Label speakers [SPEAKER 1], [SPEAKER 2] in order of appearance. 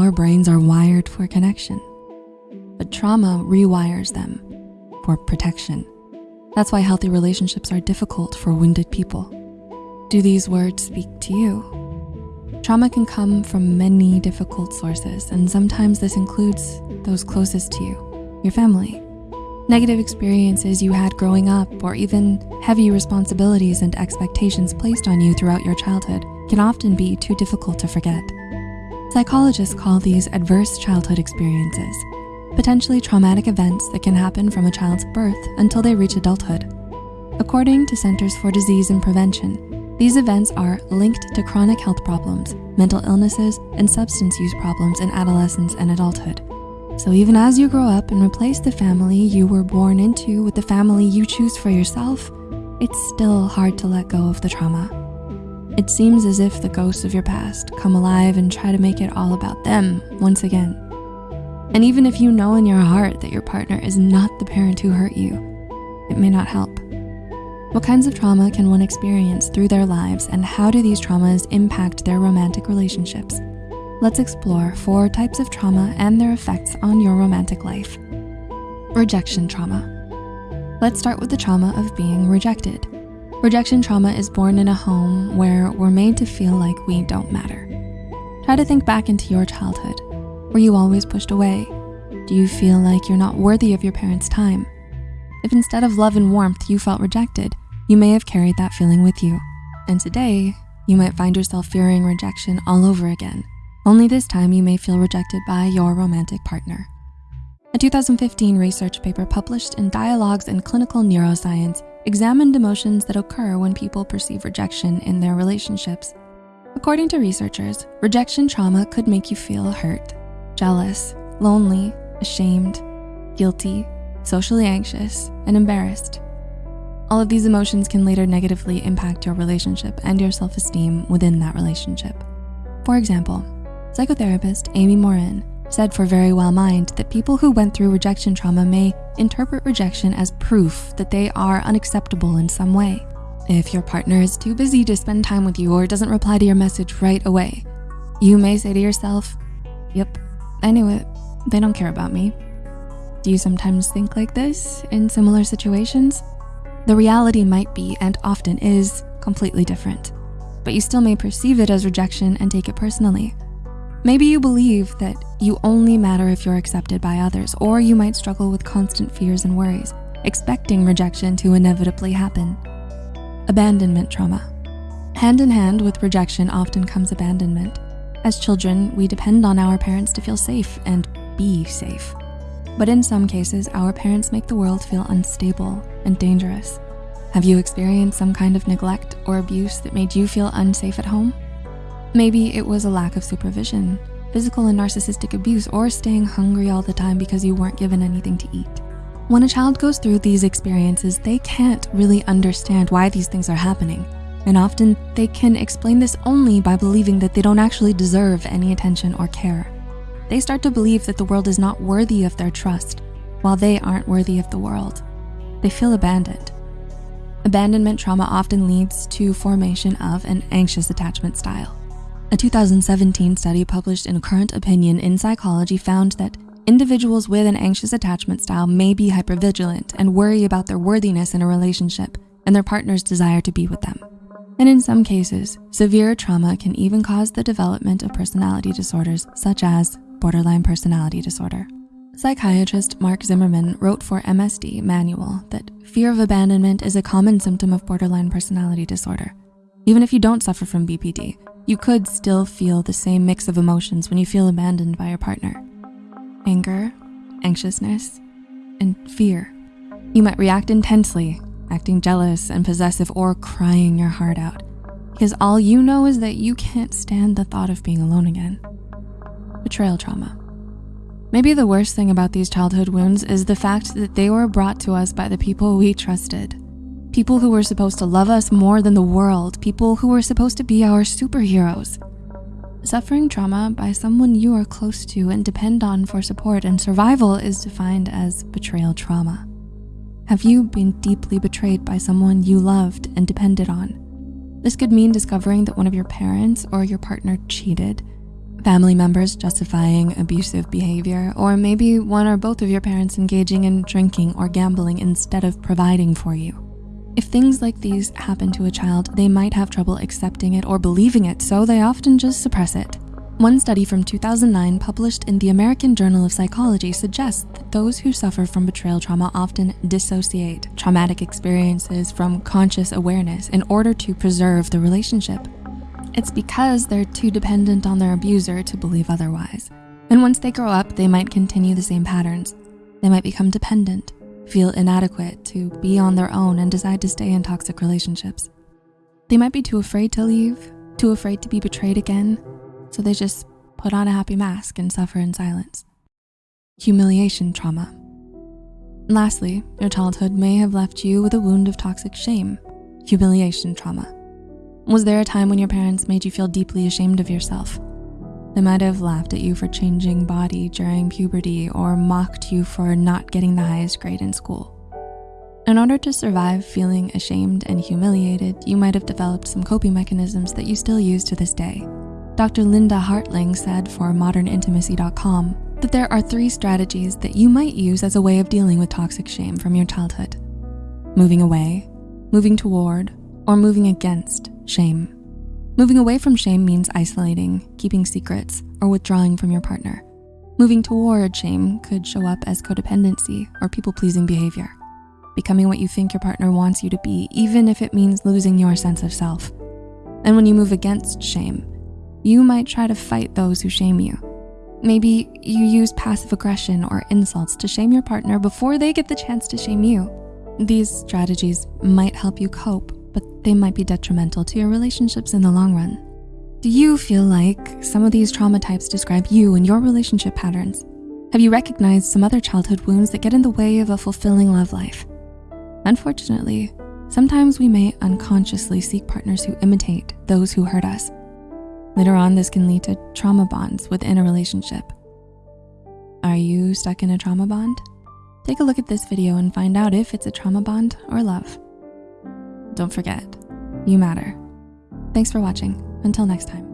[SPEAKER 1] our brains are wired for connection, but trauma rewires them for protection. That's why healthy relationships are difficult for wounded people. Do these words speak to you? Trauma can come from many difficult sources, and sometimes this includes those closest to you, your family, negative experiences you had growing up, or even heavy responsibilities and expectations placed on you throughout your childhood can often be too difficult to forget. Psychologists call these adverse childhood experiences, potentially traumatic events that can happen from a child's birth until they reach adulthood. According to Centers for Disease and Prevention, these events are linked to chronic health problems, mental illnesses, and substance use problems in adolescence and adulthood. So even as you grow up and replace the family you were born into with the family you choose for yourself, it's still hard to let go of the trauma. It seems as if the ghosts of your past come alive and try to make it all about them once again. And even if you know in your heart that your partner is not the parent who hurt you, it may not help. What kinds of trauma can one experience through their lives and how do these traumas impact their romantic relationships? let's explore four types of trauma and their effects on your romantic life. Rejection trauma. Let's start with the trauma of being rejected. Rejection trauma is born in a home where we're made to feel like we don't matter. Try to think back into your childhood. Were you always pushed away? Do you feel like you're not worthy of your parents' time? If instead of love and warmth you felt rejected, you may have carried that feeling with you. And today, you might find yourself fearing rejection all over again only this time you may feel rejected by your romantic partner. A 2015 research paper published in Dialogues in Clinical Neuroscience examined emotions that occur when people perceive rejection in their relationships. According to researchers, rejection trauma could make you feel hurt, jealous, lonely, ashamed, guilty, socially anxious, and embarrassed. All of these emotions can later negatively impact your relationship and your self-esteem within that relationship. For example, Psychotherapist Amy Morin said for Verywell Mind that people who went through rejection trauma may interpret rejection as proof that they are unacceptable in some way. If your partner is too busy to spend time with you or doesn't reply to your message right away, you may say to yourself, yep, I knew it, they don't care about me. Do you sometimes think like this in similar situations? The reality might be, and often is, completely different, but you still may perceive it as rejection and take it personally. Maybe you believe that you only matter if you're accepted by others, or you might struggle with constant fears and worries, expecting rejection to inevitably happen. Abandonment trauma. Hand in hand with rejection often comes abandonment. As children, we depend on our parents to feel safe and be safe. But in some cases, our parents make the world feel unstable and dangerous. Have you experienced some kind of neglect or abuse that made you feel unsafe at home? Maybe it was a lack of supervision, physical and narcissistic abuse, or staying hungry all the time because you weren't given anything to eat. When a child goes through these experiences, they can't really understand why these things are happening. And often they can explain this only by believing that they don't actually deserve any attention or care. They start to believe that the world is not worthy of their trust, while they aren't worthy of the world. They feel abandoned. Abandonment trauma often leads to formation of an anxious attachment style. A 2017 study published in Current Opinion in Psychology found that individuals with an anxious attachment style may be hypervigilant and worry about their worthiness in a relationship and their partner's desire to be with them. And in some cases, severe trauma can even cause the development of personality disorders such as borderline personality disorder. Psychiatrist Mark Zimmerman wrote for MSD Manual that fear of abandonment is a common symptom of borderline personality disorder. Even if you don't suffer from BPD, you could still feel the same mix of emotions when you feel abandoned by your partner. Anger, anxiousness, and fear. You might react intensely, acting jealous and possessive or crying your heart out because all you know is that you can't stand the thought of being alone again. Betrayal trauma. Maybe the worst thing about these childhood wounds is the fact that they were brought to us by the people we trusted people who were supposed to love us more than the world, people who were supposed to be our superheroes. Suffering trauma by someone you are close to and depend on for support and survival is defined as betrayal trauma. Have you been deeply betrayed by someone you loved and depended on? This could mean discovering that one of your parents or your partner cheated, family members justifying abusive behavior, or maybe one or both of your parents engaging in drinking or gambling instead of providing for you. If things like these happen to a child, they might have trouble accepting it or believing it, so they often just suppress it. One study from 2009 published in the American Journal of Psychology suggests that those who suffer from betrayal trauma often dissociate traumatic experiences from conscious awareness in order to preserve the relationship. It's because they're too dependent on their abuser to believe otherwise. And once they grow up, they might continue the same patterns. They might become dependent, feel inadequate to be on their own and decide to stay in toxic relationships. They might be too afraid to leave, too afraid to be betrayed again, so they just put on a happy mask and suffer in silence. Humiliation trauma. Lastly, your childhood may have left you with a wound of toxic shame, humiliation trauma. Was there a time when your parents made you feel deeply ashamed of yourself? They might have laughed at you for changing body during puberty or mocked you for not getting the highest grade in school. In order to survive feeling ashamed and humiliated, you might have developed some coping mechanisms that you still use to this day. Dr. Linda Hartling said for modernintimacy.com that there are three strategies that you might use as a way of dealing with toxic shame from your childhood. Moving away, moving toward, or moving against shame. Moving away from shame means isolating, keeping secrets, or withdrawing from your partner. Moving toward shame could show up as codependency or people-pleasing behavior. Becoming what you think your partner wants you to be, even if it means losing your sense of self. And when you move against shame, you might try to fight those who shame you. Maybe you use passive aggression or insults to shame your partner before they get the chance to shame you. These strategies might help you cope, but they might be detrimental to your relationships in the long run. Do you feel like some of these trauma types describe you and your relationship patterns? Have you recognized some other childhood wounds that get in the way of a fulfilling love life? Unfortunately, sometimes we may unconsciously seek partners who imitate those who hurt us. Later on, this can lead to trauma bonds within a relationship. Are you stuck in a trauma bond? Take a look at this video and find out if it's a trauma bond or love. Don't forget, you matter. Thanks for watching. Until next time.